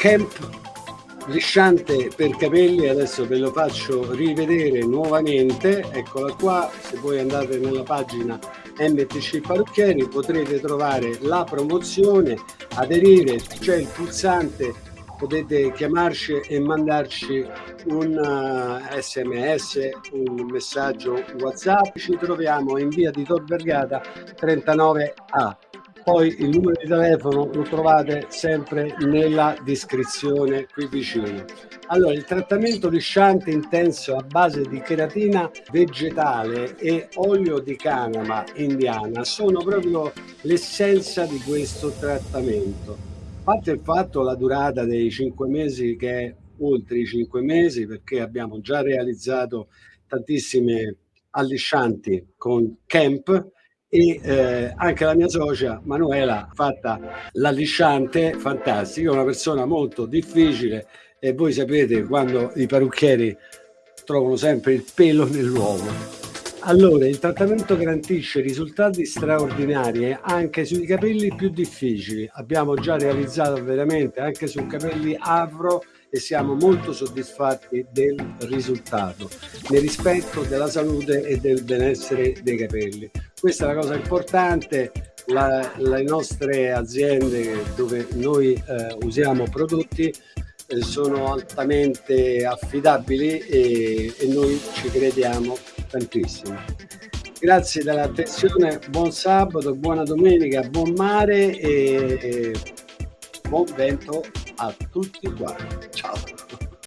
Camp lisciante per capelli adesso ve lo faccio rivedere nuovamente. Eccola qua se voi andate nella pagina MTC Parrucchieri potrete trovare la promozione aderire c'è il pulsante potete chiamarci e mandarci un sms un messaggio whatsapp. Ci troviamo in via di Tor Vergata 39a poi il numero di telefono lo trovate sempre nella descrizione qui vicino. Allora il trattamento lisciante intenso a base di cheratina vegetale e olio di canama indiana sono proprio l'essenza di questo trattamento. Parte il fatto la durata dei cinque mesi che è oltre i cinque mesi perché abbiamo già realizzato tantissime alliscianti con Camp e eh, anche la mia socia Manuela fatta l'allisciante fantastica, una persona molto difficile e voi sapete quando i parrucchieri trovano sempre il pelo nell'uovo. Allora, il trattamento garantisce risultati straordinari anche sui capelli più difficili. Abbiamo già realizzato veramente anche su capelli afro e siamo molto soddisfatti del risultato nel rispetto della salute e del benessere dei capelli questa è la cosa importante la, le nostre aziende dove noi eh, usiamo prodotti eh, sono altamente affidabili e, e noi ci crediamo tantissimo grazie dell'attenzione buon sabato buona domenica buon mare e, e buon vento a tutti quanti. Ciao.